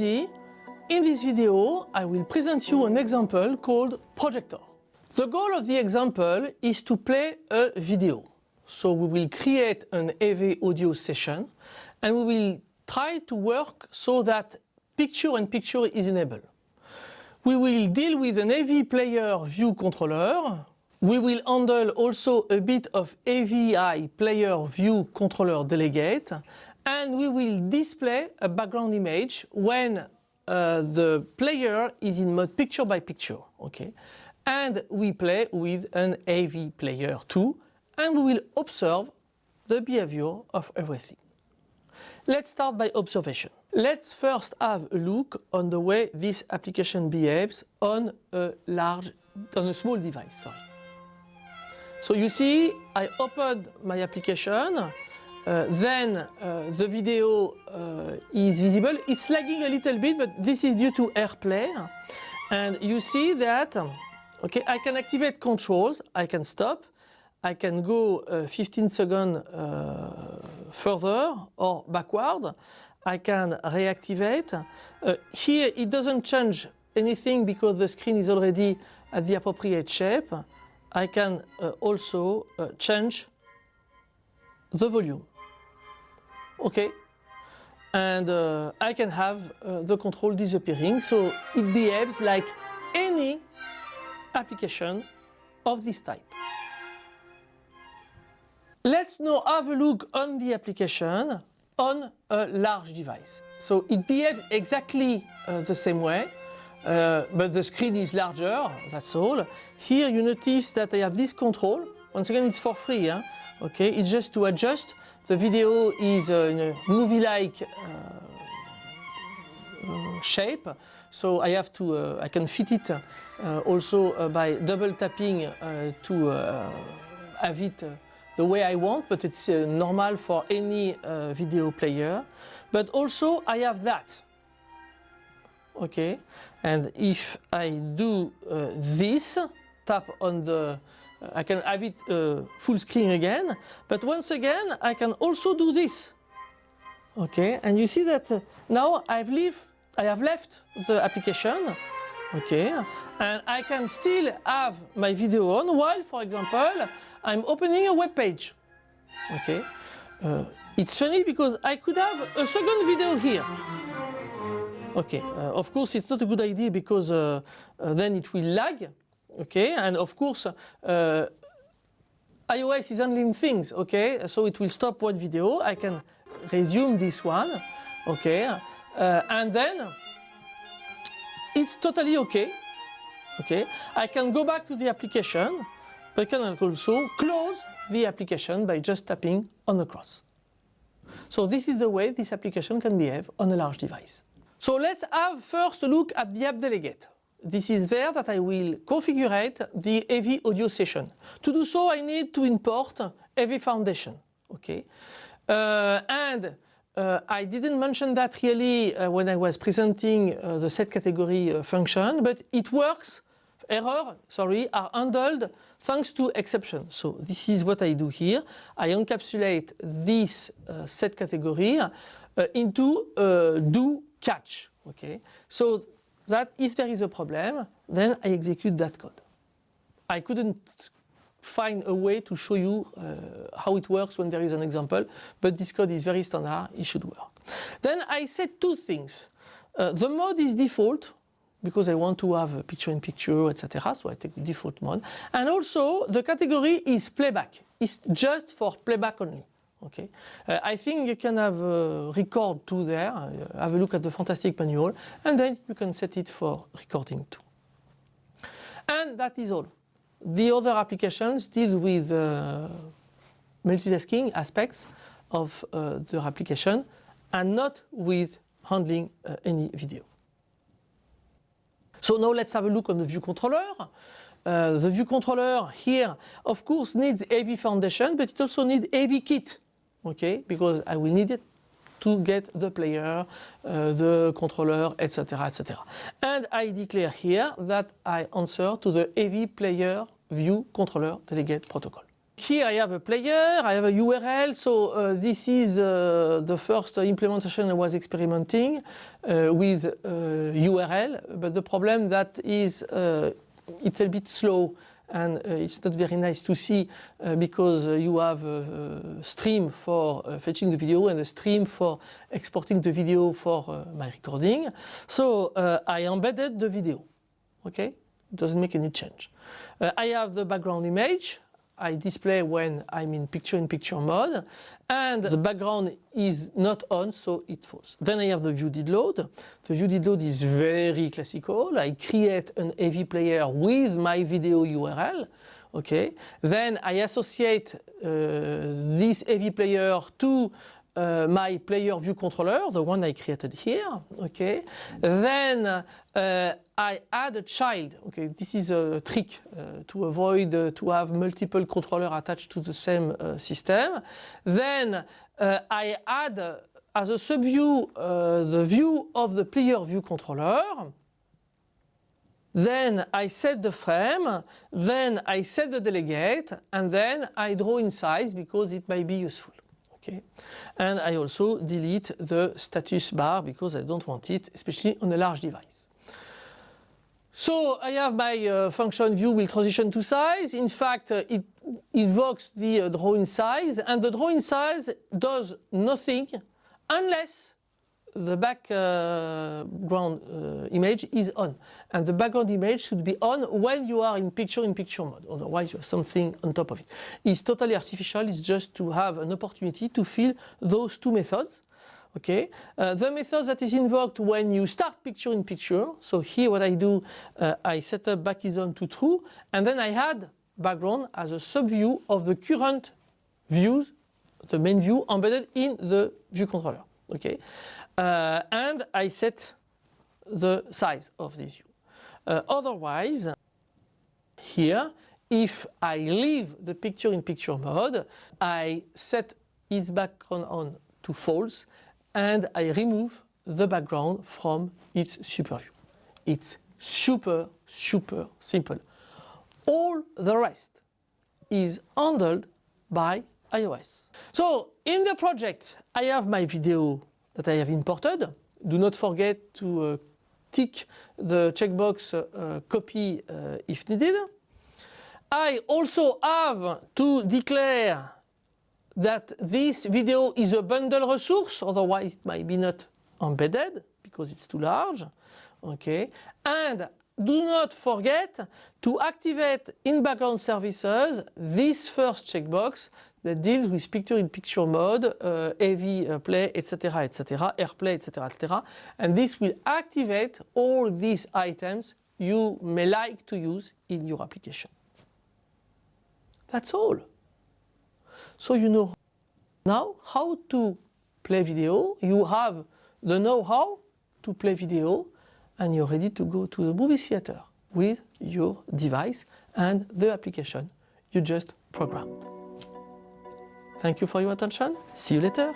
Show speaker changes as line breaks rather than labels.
In this video, I will present you an example called Projector. The goal of the example is to play a video. So we will create an AV audio session and we will try to work so that picture in picture is enabled. We will deal with an AV player view controller. We will handle also a bit of AV player view controller delegate and we will display a background image when uh, the player is in mode picture by picture. Okay? And we play with an AV player too and we will observe the behavior of everything. Let's start by observation. Let's first have a look on the way this application behaves on a large, on a small device. Sorry. So you see, I opened my application, then uh, the video uh, is visible. It's lagging a little bit, but this is due to AirPlay. And you see that, okay, I can activate controls, I can stop, I can go uh, 15 seconds uh, further or backward. I can reactivate. Uh, here it doesn't change anything because the screen is already at the appropriate shape. I can uh, also uh, change the volume. Okay. And uh, I can have the control disappearing. So it behaves like any application of this type. Let's now have a look on the application on a large device. So it behaves exactly uh, the same way, uh, but the screen is larger, that's all. Here you notice that I have this control. Once again, it's for free. Huh? Okay, it's just to adjust. The video is uh, a movie-like uh, shape. So I have to, uh, I can fit it uh, also by double tapping to have it the way I want, but it's uh, normal for any uh, video player. But also I have that. Okay, and if I do uh, this, tap on the, I can have it uh, full screen again, but once again I can also do this. Okay, and you see that uh, now I've leave, I have left the application okay and I can still have my video on while for example I'm opening a web page. Okay. Uh, it's funny because I could have a second video here. Okay, uh, of course it's not a good idea because uh, uh then it will lag. Okay, and of course uh, iOS is handling things. Okay, so it will stop one video. I can resume this one. Okay, uh, and then it's totally okay. Okay, I can go back to the application we can also close the application by just tapping on the cross. So this is the way this application can behave on a large device. So let's have first a look at the app delegate. This is there that I will configure the AV audio session. To do so I need to import AV Foundation. Okay, uh, and uh, I didn't mention that really uh, when I was presenting uh, the set category uh, function, but it works error, sorry, are handled thanks to exception. So this is what I do here. I encapsulate this uh, set category into do catch. Okay, so that if there is a problem, then I execute that code. I couldn't find a way to show you uh, how it works when there is an example, but this code is very standard, it should work. Then I said two things. Uh, the mode is default, because I want to have a picture-in-picture, etc. So I take the default mode. And also the category is playback. It's just for playback only. Okay, uh, I think you can have a record too there. Uh, have a look at the fantastic manual, and then you can set it for recording too. And that is all. The other applications deal with uh, multitasking aspects of uh, the application, and not with handling uh, any video. So now let's have a look on the view controller. Uh, the view controller here, of course, needs AV foundation, but it also needs AV kit, okay? Because I will need it to get the player, uh, the controller, etc., etc. And I declare here that I answer to the AV player view controller delegate protocol. Here I have a player, I have a URL, so uh, this is uh, the first implementation I was experimenting uh, with URL, uh, but the problem that is uh, it's a bit slow and uh, it's not very nice to see uh, because uh, you have a, stream for uh, fetching the video and a stream for exporting the video for my recording. So I embedded the video, okay? Doesn't make any change. I have the background image, I display when I'm in picture-in-picture -picture mode and the background is not on so it falls. Then I have the view did load. The view did load is very classical. I create an AV player with my video URL. Okay. Then I associate uh, this AV player to uh, my player view controller, the one I created here, okay. Then uh, I add a child, okay, this is a trick uh, to avoid uh, to have multiple controllers attached to the same uh, system. Then uh, I add as a subview the view of the player view controller. Then I set the frame, then I set the delegate, and then I draw in size because it might be useful. Okay. And I also delete the status bar because I don't want it, especially on a large device. So I have my uh, function view will transition to size. In fact, uh, it invokes the uh, drawing size and the drawing size does nothing unless the background uh, image is on. And the background image should be on when you are in picture-in-picture -picture mode. Otherwise, you have something on top of it. It's totally artificial. It's just to have an opportunity to fill those two methods. Okay, uh, the method that is invoked when you start picture in picture. So here what I do, uh, I set up back is on to true and then I add background as a subview of the current views, the main view embedded in the view controller. Okay, uh, and I set the size of this view. Uh, otherwise, here, if I leave the picture-in-picture -picture mode, I set is background on to false and I remove the background from its super view. It's super, super simple. All the rest is handled by iOS. So in the project, I have my video that I have imported. Do not forget to uh, tick the checkbox uh, copy uh, if needed. I also have to declare that this video is a bundle resource, otherwise it might be not embedded because it's too large. Okay, and do not forget to activate in background services this first checkbox that deals with picture-in-picture -picture mode, uh, AV uh, play, etc., etc., AirPlay, etc., etc. And this will activate all these items you may like to use in your application. That's all. So you know now how to play video, you have the know-how to play video and you're ready to go to the movie theater with your device and the application you just programmed. Thank you for your attention. See you later.